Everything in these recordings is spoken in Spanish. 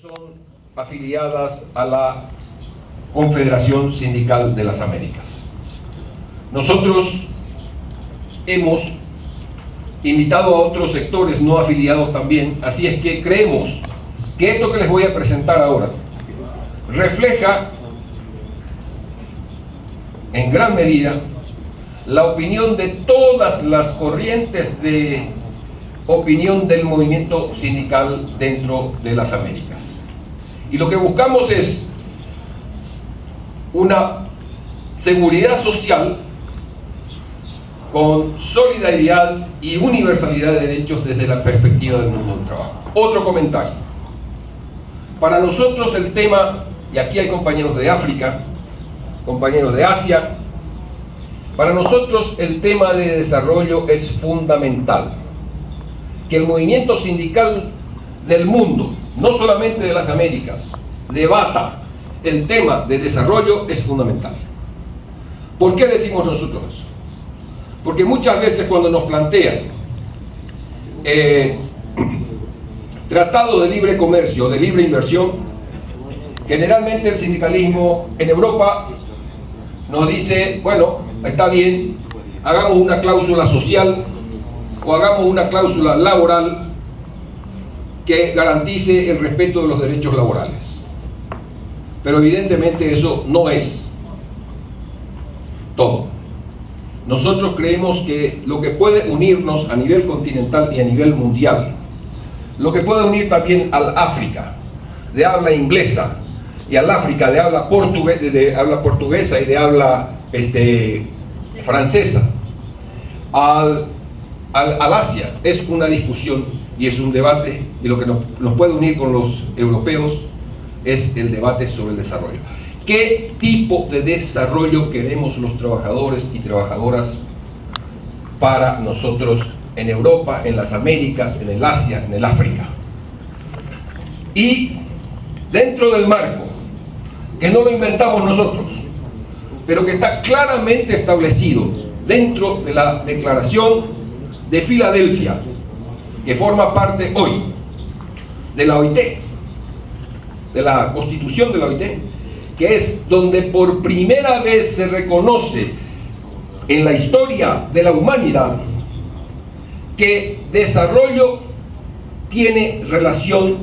son afiliadas a la Confederación Sindical de las Américas. Nosotros hemos invitado a otros sectores no afiliados también, así es que creemos que esto que les voy a presentar ahora refleja en gran medida la opinión de todas las corrientes de opinión del movimiento sindical dentro de las Américas. Y lo que buscamos es una seguridad social con solidaridad y universalidad de derechos desde la perspectiva del mundo del trabajo. Otro comentario. Para nosotros el tema, y aquí hay compañeros de África, compañeros de Asia, para nosotros el tema de desarrollo es fundamental. Que el movimiento sindical del mundo, no solamente de las Américas, debata el tema de desarrollo es fundamental. ¿Por qué decimos nosotros eso? Porque muchas veces cuando nos plantean eh, tratados de libre comercio, de libre inversión, generalmente el sindicalismo en Europa nos dice, bueno, está bien, hagamos una cláusula social o hagamos una cláusula laboral que garantice el respeto de los derechos laborales. Pero evidentemente eso no es todo. Nosotros creemos que lo que puede unirnos a nivel continental y a nivel mundial, lo que puede unir también al África de habla inglesa y al África de habla, portuguesa y de habla este, francesa, al, al, Asia, es una discusión y es un debate y lo que nos, puede unir con los europeos es el debate sobre el desarrollo. ¿Qué tipo de desarrollo queremos los trabajadores y trabajadoras para nosotros en Europa, en las Américas, en el Asia, en el África? Y dentro del marco, que no lo inventamos nosotros, pero que está claramente establecido dentro de la Declaración de Filadelfia, que forma parte hoy de la OIT, de la Constitución de la OIT, que es donde por primera vez se reconoce en la historia de la humanidad que desarrollo tiene relación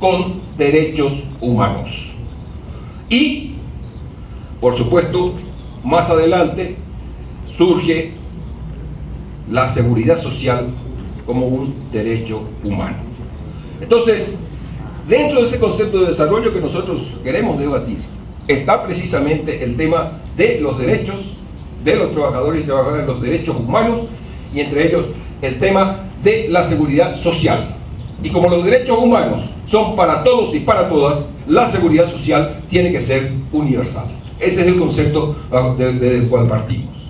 con derechos humanos. Y, por supuesto, más adelante surge la seguridad social como un derecho humano. Entonces, dentro de ese concepto de desarrollo que nosotros queremos debatir, está precisamente el tema de los derechos de los trabajadores y trabajadoras, los derechos humanos y entre ellos el tema de la seguridad social. Y como los derechos humanos son para todos y para todas, la seguridad social tiene que ser universal. Ese es el concepto del cual partimos.